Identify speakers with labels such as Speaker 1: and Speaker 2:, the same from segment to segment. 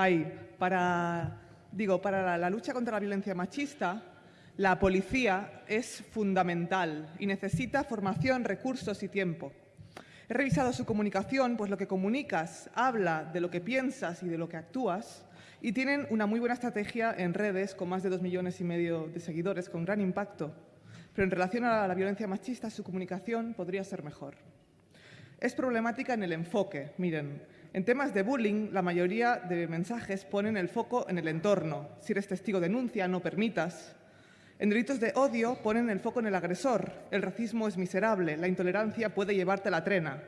Speaker 1: hay para, digo, para la, la lucha contra la violencia machista, la policía es fundamental y necesita formación, recursos y tiempo. He revisado su comunicación, pues lo que comunicas habla de lo que piensas y de lo que actúas y tienen una muy buena estrategia en redes con más de dos millones y medio de seguidores con gran impacto. Pero en relación a la violencia machista, su comunicación podría ser mejor. Es problemática en el enfoque. Miren, en temas de bullying, la mayoría de mensajes ponen el foco en el entorno. Si eres testigo, denuncia, no permitas. En delitos de odio ponen el foco en el agresor. El racismo es miserable, la intolerancia puede llevarte a la trena.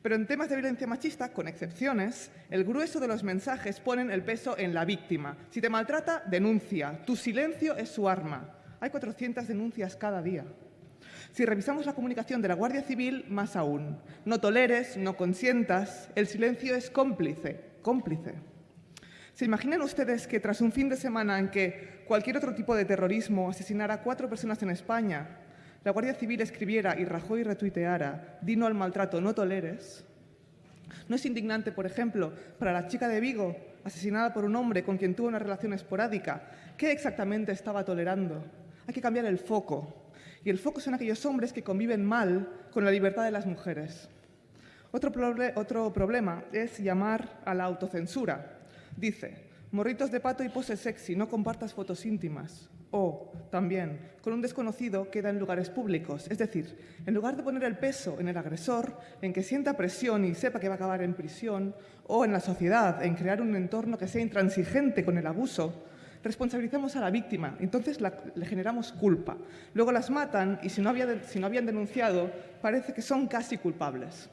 Speaker 1: Pero en temas de violencia machista, con excepciones, el grueso de los mensajes ponen el peso en la víctima. Si te maltrata, denuncia. Tu silencio es su arma. Hay 400 denuncias cada día. Si revisamos la comunicación de la Guardia Civil, más aún. No toleres, no consientas, el silencio es cómplice, cómplice. ¿Se imaginan ustedes que tras un fin de semana en que cualquier otro tipo de terrorismo asesinara a cuatro personas en España, la Guardia Civil escribiera y Rajoy retuiteara «Dino al maltrato, no toleres»? ¿No es indignante, por ejemplo, para la chica de Vigo, asesinada por un hombre con quien tuvo una relación esporádica? ¿Qué exactamente estaba tolerando? Hay que cambiar el foco. Y el foco son aquellos hombres que conviven mal con la libertad de las mujeres. Otro, otro problema es llamar a la autocensura. Dice, morritos de pato y pose sexy, no compartas fotos íntimas. O, también, con un desconocido queda en lugares públicos. Es decir, en lugar de poner el peso en el agresor, en que sienta presión y sepa que va a acabar en prisión, o en la sociedad, en crear un entorno que sea intransigente con el abuso, responsabilizamos a la víctima, entonces le generamos culpa. Luego las matan y si no, si no habían denunciado, parece que son casi culpables.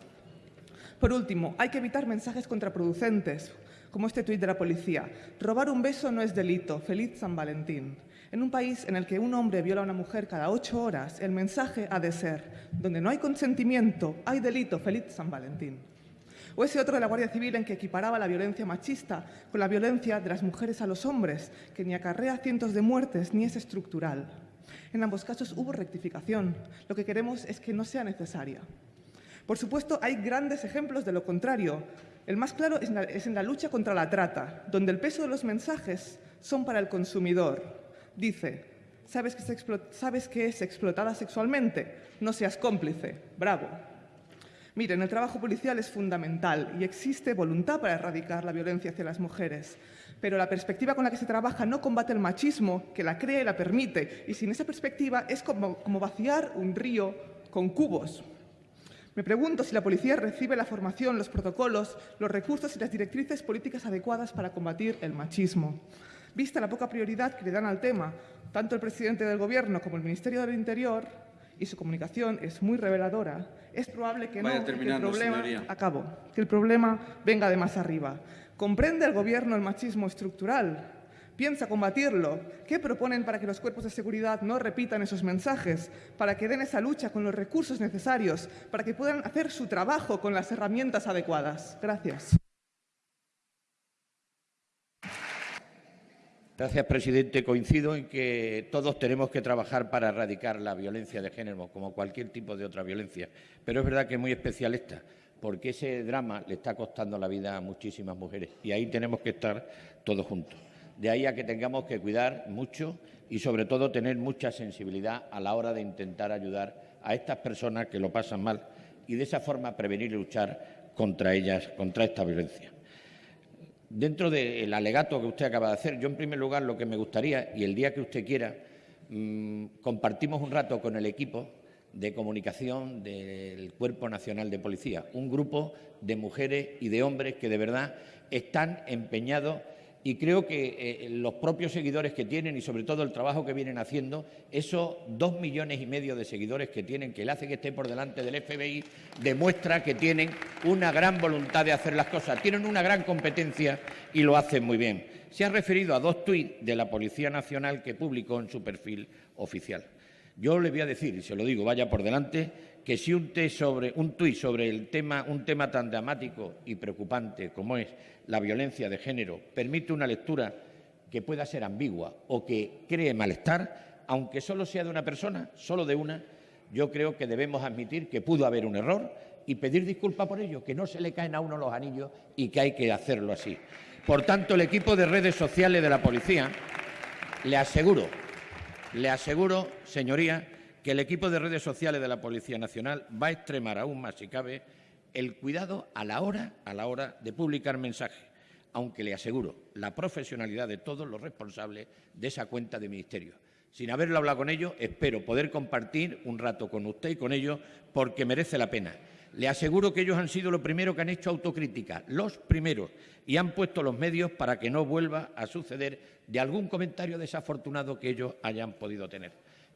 Speaker 1: Por último, hay que evitar mensajes contraproducentes, como este tuit de la policía. Robar un beso no es delito. Feliz San Valentín. En un país en el que un hombre viola a una mujer cada ocho horas, el mensaje ha de ser, donde no hay consentimiento, hay delito. Feliz San Valentín. O ese otro de la Guardia Civil en que equiparaba la violencia machista con la violencia de las mujeres a los hombres, que ni acarrea cientos de muertes ni es estructural. En ambos casos hubo rectificación. Lo que queremos es que no sea necesaria. Por supuesto, hay grandes ejemplos de lo contrario. El más claro es en, la, lucha contra la trata, donde el peso de los mensajes son para el consumidor. Dice, ¿sabes que, ¿sabes que es explotada sexualmente? No seas cómplice. Bravo. Miren, el trabajo policial es fundamental y existe voluntad para erradicar la violencia hacia las mujeres. Pero la perspectiva con la que se trabaja no combate el machismo, que la crea y la permite. Y sin esa perspectiva es como, como vaciar un río con cubos. Me pregunto si la policía recibe la formación, los protocolos, los recursos y las directrices políticas adecuadas para combatir el machismo. Vista la poca prioridad que le dan al tema, tanto el presidente del Gobierno como el Ministerio del Interior, y su comunicación es muy reveladora, es probable que no, que el problema, acabo, que el problema venga de más arriba. ¿Comprende el Gobierno el machismo estructural? piensa combatirlo? ¿Qué proponen para que los cuerpos de seguridad no repitan esos mensajes? Para que den esa lucha con los recursos necesarios, para que puedan hacer su trabajo con las herramientas adecuadas. Gracias.
Speaker 2: Gracias, presidente. Coincido en que todos tenemos que trabajar para erradicar la violencia de género, como cualquier tipo de otra violencia. Pero es verdad que es muy especialista, porque ese drama le está costando la vida a muchísimas mujeres. Y ahí tenemos que estar todos juntos. De ahí a que tengamos que cuidar mucho y, sobre todo, tener mucha sensibilidad a la hora de intentar ayudar a estas personas que lo pasan mal y, de esa forma, prevenir y luchar contra ellas, contra esta violencia. Dentro del alegato que usted acaba de hacer, yo, en primer lugar, lo que me gustaría, y el día que usted quiera, mmm, compartimos un rato con el equipo de comunicación del Cuerpo Nacional de Policía, un grupo de mujeres y de hombres que de verdad están empeñados y creo que eh, los propios seguidores que tienen y sobre todo el trabajo que vienen haciendo, esos dos millones y medio de seguidores que tienen, que le hace que esté por delante del FBI, demuestra que tienen una gran voluntad de hacer las cosas, tienen una gran competencia y lo hacen muy bien. Se ha referido a dos tuits de la Policía Nacional que publicó en su perfil oficial. Yo le voy a decir, y se lo digo, vaya por delante, que si un, un tuit sobre el tema, un tema tan dramático y preocupante como es la violencia de género permite una lectura que pueda ser ambigua o que cree malestar, aunque solo sea de una persona, solo de una, yo creo que debemos admitir que pudo haber un error y pedir disculpas por ello, que no se le caen a uno los anillos y que hay que hacerlo así. Por tanto, el equipo de redes sociales de la policía, le aseguro, le aseguro, señoría, que el equipo de redes sociales de la Policía Nacional va a extremar aún más, si cabe, el cuidado a la hora, a la hora de publicar mensajes, aunque le aseguro la profesionalidad de todos los responsables de esa cuenta de ministerio. Sin haberlo hablado con ellos, espero poder compartir un rato con usted y con ellos porque merece la pena. Le aseguro que ellos han sido los primeros que han hecho autocrítica, los primeros, y han puesto los medios para que no vuelva a suceder de algún comentario desafortunado que ellos hayan podido tener.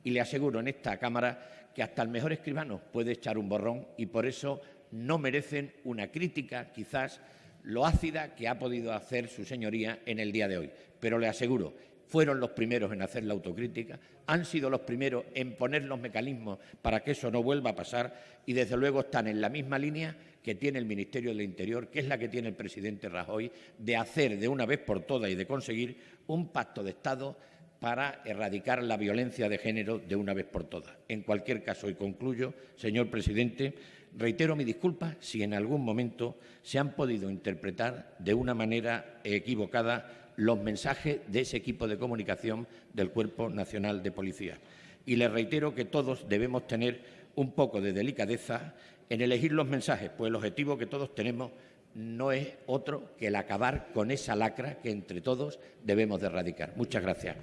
Speaker 2: Y le aseguro en esta Cámara que hasta el mejor escribano puede echar un borrón y por eso no merecen una crítica, quizás lo ácida que ha podido hacer su señoría en el día de hoy. Pero le aseguro fueron los primeros en hacer la autocrítica, han sido los primeros en poner los mecanismos para que eso no vuelva a pasar y, desde luego, están en la misma línea que tiene el Ministerio del Interior, que es la que tiene el presidente Rajoy, de hacer de una vez por todas y de conseguir un pacto de Estado para erradicar la violencia de género de una vez por todas. En cualquier caso, y concluyo, señor presidente, reitero mi disculpa si en algún momento se han podido interpretar de una manera equivocada los mensajes de ese equipo de comunicación del Cuerpo Nacional de Policía. Y les reitero que todos debemos tener un poco de delicadeza en elegir los mensajes, pues el objetivo que todos tenemos no es otro que el acabar con esa lacra que entre todos debemos de erradicar. Muchas gracias.